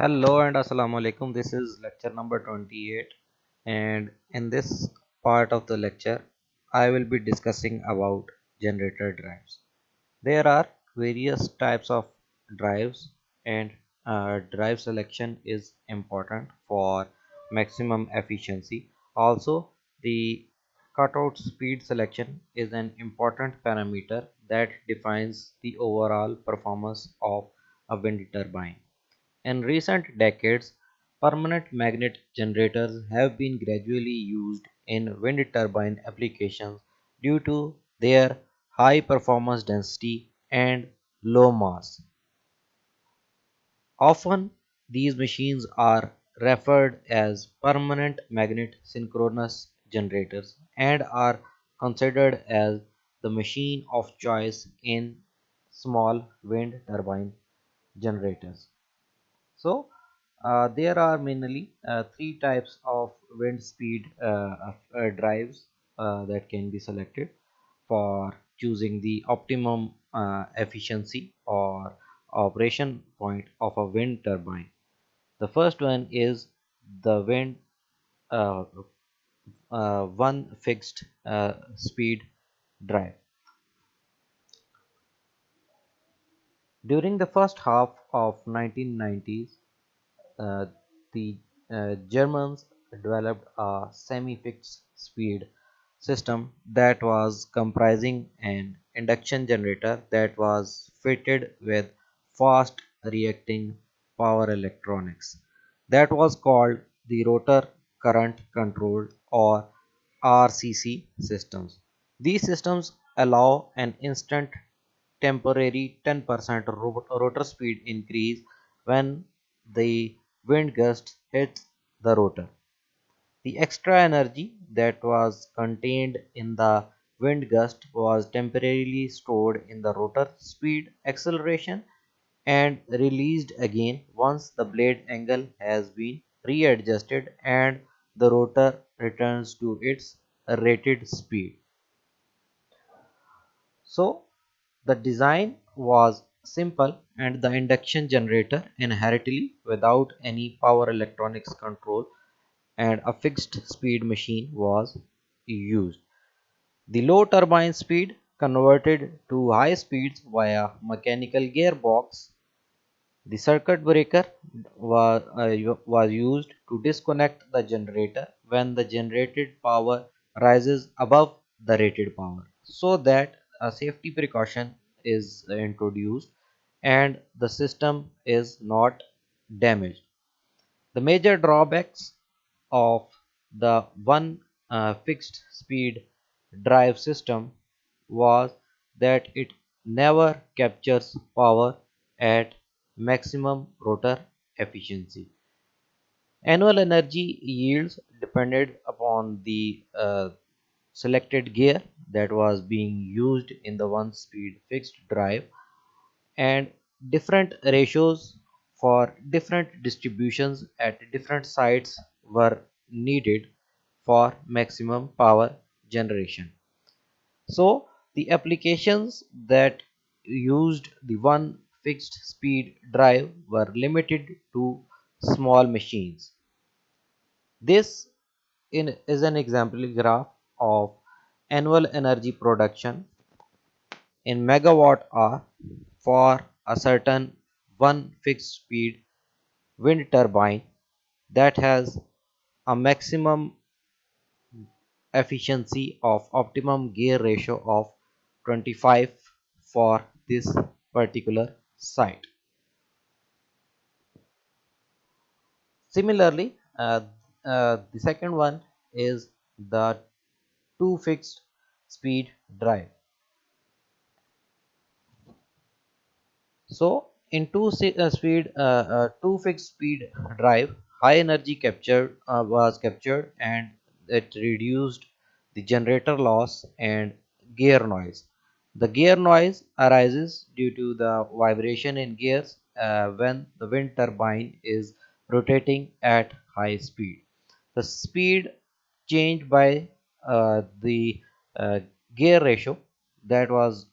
Hello and Assalamu alaikum. This is lecture number 28 and in this part of the lecture I will be discussing about generator drives. There are various types of drives and uh, drive selection is important for maximum efficiency. Also the cutout speed selection is an important parameter that defines the overall performance of a wind turbine. In recent decades, permanent magnet generators have been gradually used in wind turbine applications due to their high performance density and low mass. Often, these machines are referred as permanent magnet synchronous generators and are considered as the machine of choice in small wind turbine generators. So uh, there are mainly uh, three types of wind speed uh, uh, drives uh, that can be selected for choosing the optimum uh, efficiency or operation point of a wind turbine. The first one is the wind one fixed speed drive. During the first half of 1990s, uh, the uh, Germans developed a semi-fixed speed system that was comprising an induction generator that was fitted with fast reacting power electronics that was called the rotor current controlled or RCC systems. These systems allow an instant temporary 10% rotor speed increase when the wind gust hits the rotor. The extra energy that was contained in the wind gust was temporarily stored in the rotor speed acceleration and released again once the blade angle has been readjusted and the rotor returns to its rated speed. So the design was simple and the induction generator inherently without any power electronics control and a fixed speed machine was used. The low turbine speed converted to high speeds via mechanical gearbox. The circuit breaker was, uh, was used to disconnect the generator when the generated power rises above the rated power so that a safety precaution is introduced and the system is not damaged. The major drawbacks of the one uh, fixed speed drive system was that it never captures power at maximum rotor efficiency. Annual energy yields depended upon the uh, selected gear that was being used in the one speed fixed drive and different ratios for different distributions at different sites were needed for maximum power generation. So the applications that used the one fixed speed drive were limited to small machines. This in, is an example graph of annual energy production in megawatt hour for a certain one fixed speed wind turbine that has a maximum efficiency of optimum gear ratio of 25 for this particular site. Similarly, uh, uh, the second one is the two fixed speed drive. So in two uh, speed, uh, uh, two fixed speed drive, high energy captured was captured and it reduced the generator loss and gear noise. The gear noise arises due to the vibration in gears uh, when the wind turbine is rotating at high speed. The speed changed by uh, the uh, gear ratio that was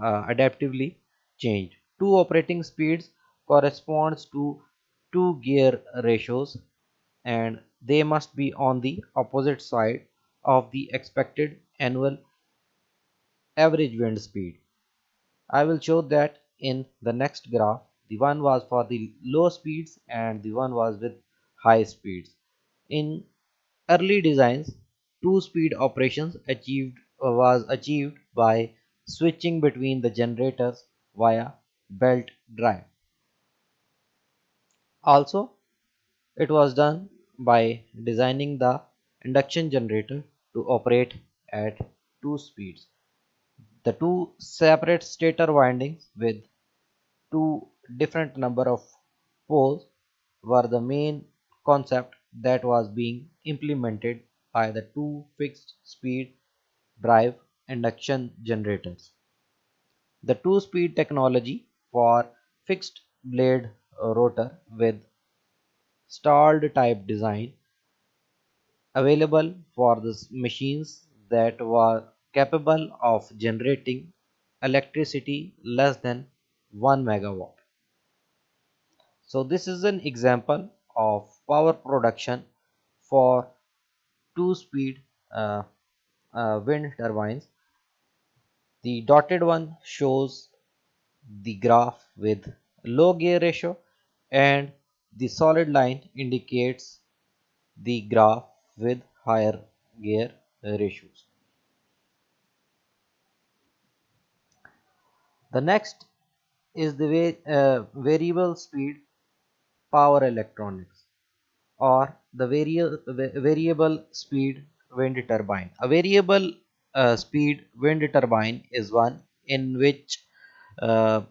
adaptively changed. Two operating speeds corresponds to two gear ratios and they must be on the opposite side of the expected annual average wind speed. I will show that in the next graph. The one was for the low speeds and the one was with high speeds. In early designs, two-speed operations achieved was achieved by switching between the generators via belt drive. Also, it was done by designing the induction generator to operate at two speeds. The two separate stator windings with two different number of poles were the main concept that was being implemented by the two fixed speed drive induction generators. The two speed technology for fixed blade rotor with stalled type design available for the machines that were capable of generating electricity less than 1 megawatt. So this is an example of power production for two speed uh, uh, wind turbines. The dotted one shows the graph with low gear ratio and the solid line indicates the graph with higher gear ratios. The next is the uh, variable speed power electronics or the vari variable speed wind turbine. A variable uh, speed wind turbine is one in which uh,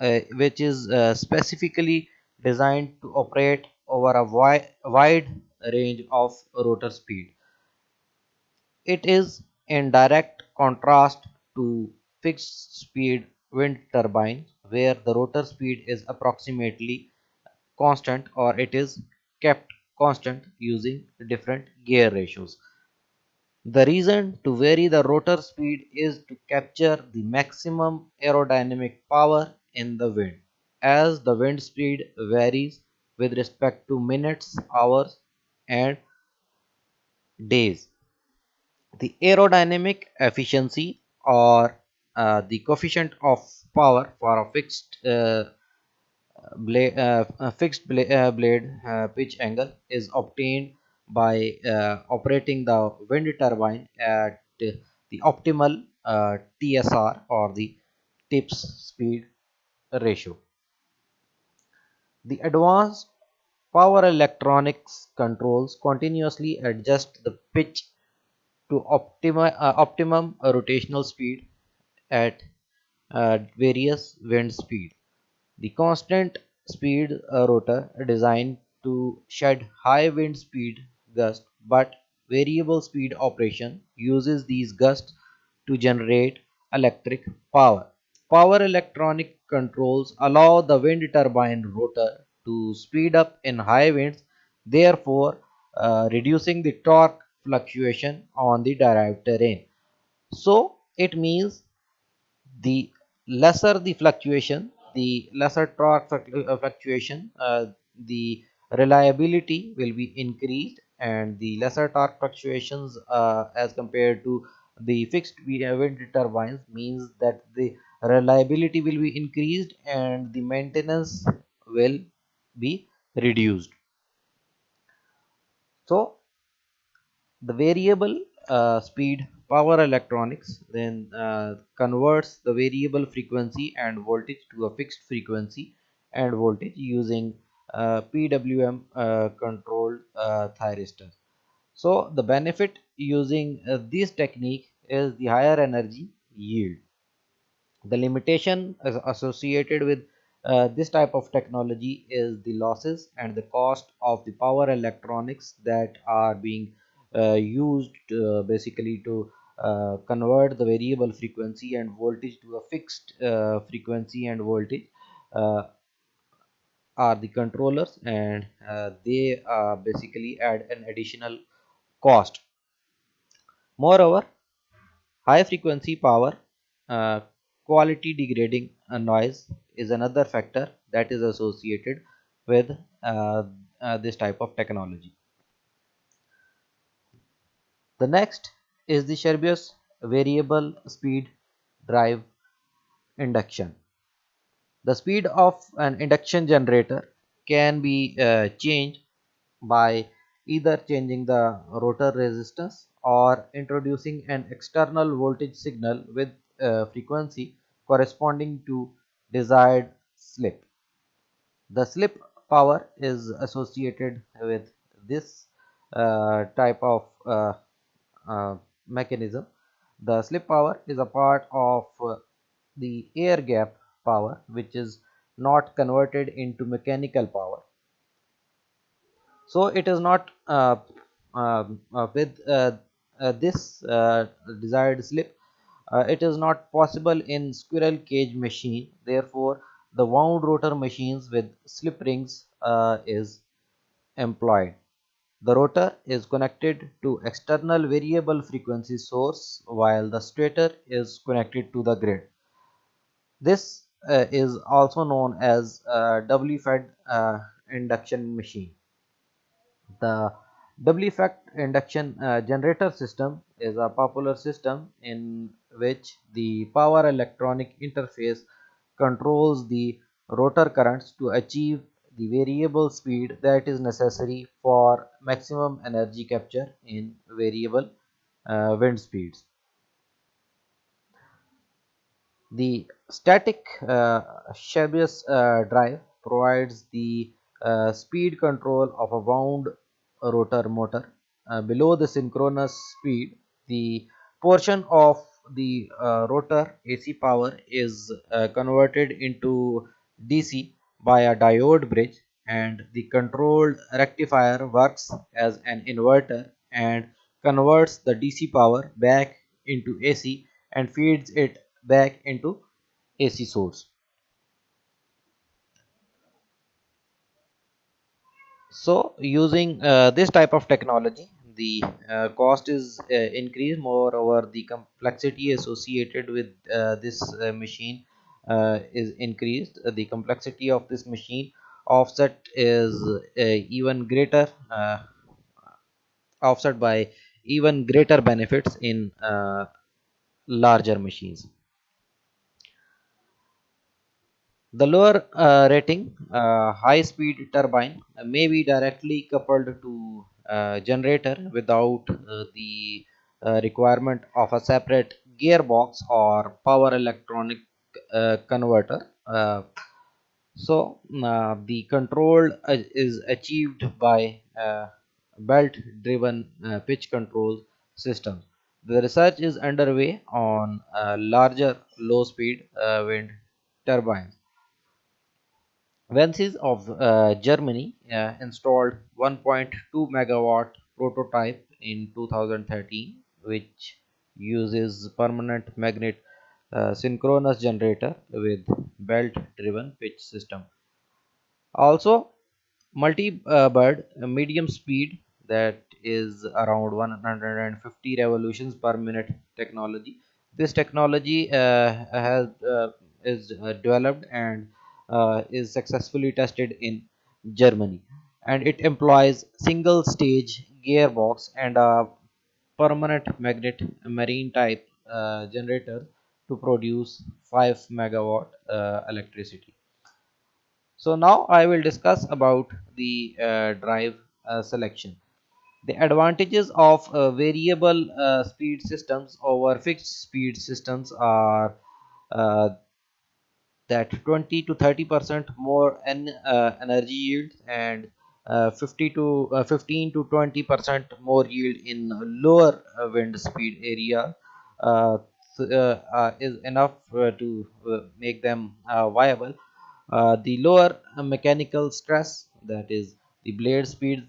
uh, which is uh, specifically designed to operate over a wi wide range of rotor speed. It is in direct contrast to fixed speed wind turbine where the rotor speed is approximately constant or it is kept constant using different gear ratios. The reason to vary the rotor speed is to capture the maximum aerodynamic power in the wind. As the wind speed varies with respect to minutes, hours and days. The aerodynamic efficiency or uh, the coefficient of power for a fixed uh, blade, uh, fixed bla uh, blade uh, pitch angle is obtained by uh, operating the wind turbine at the optimal TSR or the tips speed ratio. The advanced power electronics controls continuously adjust the pitch to optima, uh, optimum rotational speed at uh, various wind speed. The constant speed uh, rotor designed to shed high wind speed gusts but variable speed operation uses these gusts to generate electric power. Power electronic controls allow the wind turbine rotor to speed up in high winds, therefore uh, reducing the torque fluctuation on the drive train. So it means the lesser the fluctuation, the lesser torque uh, fluctuation, uh, the reliability will be increased and the lesser torque fluctuations uh, as compared to the fixed wind turbines means that the reliability will be increased and the maintenance will be reduced. So the variable uh, speed power electronics then uh, converts the variable frequency and voltage to a fixed frequency and voltage using PWM uh, controlled uh, thyristor. So the benefit using uh, this technique is the higher energy yield. The limitation associated with uh, this type of technology is the losses and the cost of the power electronics that are being uh, used uh, basically to uh, convert the variable frequency and voltage to a fixed uh, frequency and voltage uh, are the controllers and they basically add an additional cost moreover high frequency power quality degrading noise is another factor that is associated with uh, uh, this type of technology. The next is the Scherbius variable speed drive induction. The speed of an induction generator can be uh, changed by either changing the rotor resistance or introducing an external voltage signal with uh, frequency corresponding to desired slip. The slip power is associated with this uh, type of uh, uh, mechanism. The slip power is a part of uh, the air gap power which is not converted into mechanical power. So it is not uh, um, uh, with uh, uh, this uh, desired slip it is not possible in squirrel cage machine. Therefore the wound rotor machines with slip rings is employed. The rotor is connected to external variable frequency source while the stator is connected to the grid. This uh, is also known as uh, doubly fed uh, induction machine the doubly fed induction uh, generator system is a popular system in which the power electronic interface controls the rotor currents to achieve the variable speed that is necessary for maximum energy capture in variable uh, wind speeds. The static uh, uh, drive provides the uh, speed control of a wound rotor motor. Uh, below the synchronous speed, the portion of the uh, rotor AC power is uh, converted into DC by a diode bridge and the controlled rectifier works as an inverter and converts the DC power back into AC and feeds it back into AC source. So using uh, this type of technology, the uh, cost is uh, increased. Moreover, the complexity associated with uh, this uh, machine uh, is increased. the complexity of this machine offset is even greater, offset by even greater benefits in larger machines. The lower uh, rating uh, high speed turbine may be directly coupled to uh, generator without uh, the uh, requirement of a separate gearbox or power electronic uh, converter. so the control is achieved by belt driven pitch control system. The research is underway on larger low speed wind turbines Vensys of uh, Germany uh, installed 1.2 megawatt prototype in 2013 which uses permanent magnet uh, synchronous generator with belt driven pitch system. Also Multibrid medium speed that is around 150 revolutions per minute technology. This technology uh, has uh, is uh, developed and uh, is successfully tested in Germany and it employs single stage gearbox and a permanent magnet marine type uh, generator to produce 5 megawatt uh, electricity. So now I will discuss about the uh, drive uh, selection. The advantages of uh, variable speed systems over fixed speed systems are that 20 to 30 percent more en, uh, energy yield and uh, 50 to uh, 15 to 20 percent more yield in lower uh, wind speed area uh, uh, is enough to make them viable. The lower mechanical stress that is the blade speed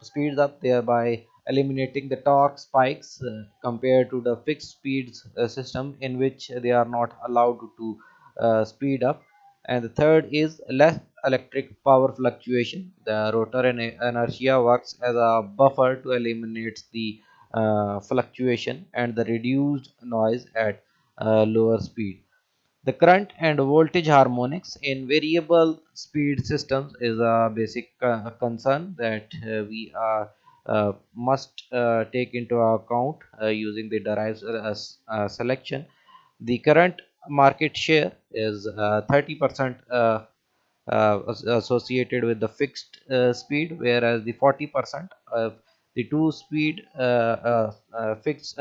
speeds up thereby eliminating the torque spikes compared to the fixed speeds system in which they are not allowed to speed up. And the third is less electric power fluctuation. The rotor inertia works as a buffer to eliminate the uh, fluctuation and the reduced noise at uh, lower speed. The current and voltage harmonics in variable speed systems is a basic uh, concern that uh, we are uh, must uh, take into account uh, using the derived uh, selection. The current market share is uh, 30% uh, uh, associated with the fixed speed, whereas the 40% of the two speed fixed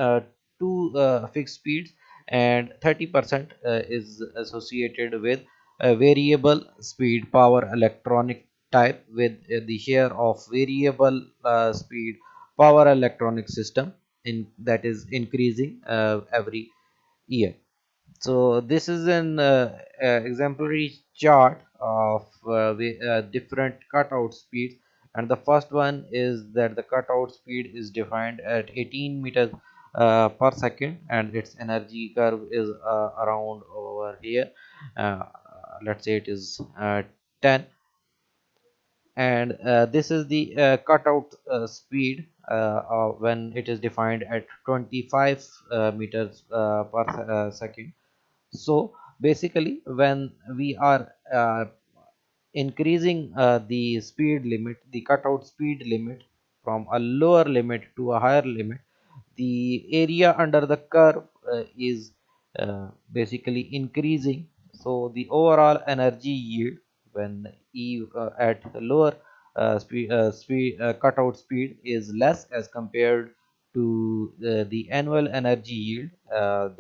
two fixed speeds and 30% uh, is associated with variable speed power electronic type with uh, the share of variable uh, speed power electronic system in that is increasing every year so this is an uh, uh, exemplary chart of uh, different cutout speeds. And the first one is that the cutout speed is defined at 18 meters uh, per second and its energy curve is uh, around over here. Uh, let's say it is uh, 10 and uh, this is the uh, cutout speed when it is defined at 25 meters per second so basically when we are increasing the speed limit the cutout speed limit from a lower limit to a higher limit the area under the curve uh, is uh, basically increasing. So the overall energy yield when e uh, at lower uh, speed, uh, speed uh, cutout speed is less as compared to the annual energy yield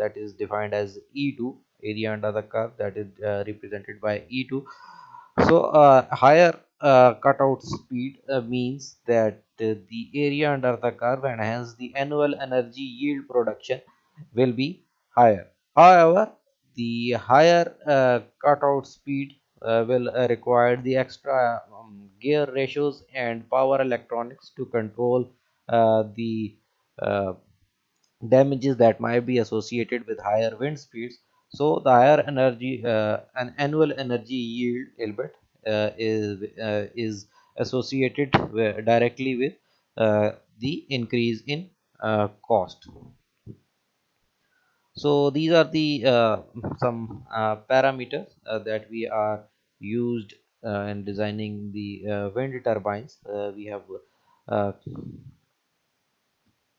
that is defined as e2 area under the curve that is represented by e2 so higher cutout speed means that the area under the curve and hence the annual energy yield production will be higher. However, the higher uh, cutout speed uh, will uh, require the extra um, gear ratios and power electronics to control uh, the uh, Uh, damages that might be associated with higher wind speeds. So the higher energy, uh, an annual energy yield elbit uh, is uh, is associated directly with uh, the increase in uh, cost so these are the uh, some parameters that we are used in designing the wind turbines we have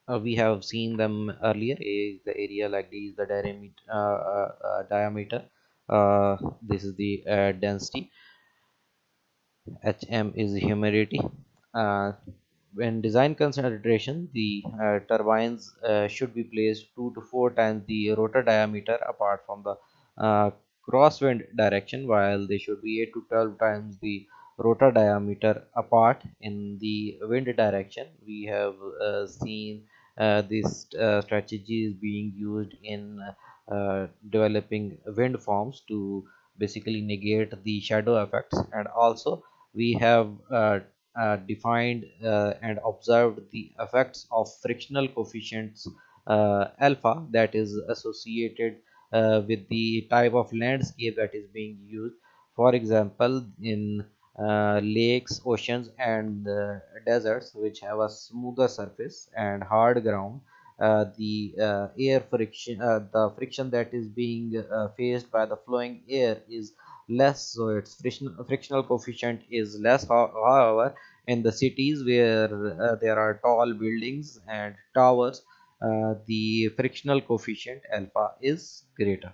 uh, we have seen them earlier. A is the area like this the diameter uh, uh, diameter. This is the density. Hm is humidity. Uh, when design consideration the uh, turbines uh, should be placed two to four times the rotor diameter apart from the uh, crosswind direction while they should be 8 to 12 times the rotor diameter apart in the wind direction. We have uh, seen uh, this strategy is being used in developing wind farms to basically negate the shadow effects. And also we have uh, uh, defined uh, and observed the effects of frictional coefficients uh, alpha that is associated uh, with the type of landscape that is being used. For example in uh, lakes oceans and deserts which have a smoother surface and hard ground. The air friction the friction that is being faced by the flowing air is less so its frictional, frictional coefficient is less. However in the cities where uh, there are tall buildings and towers uh, the frictional coefficient alpha is greater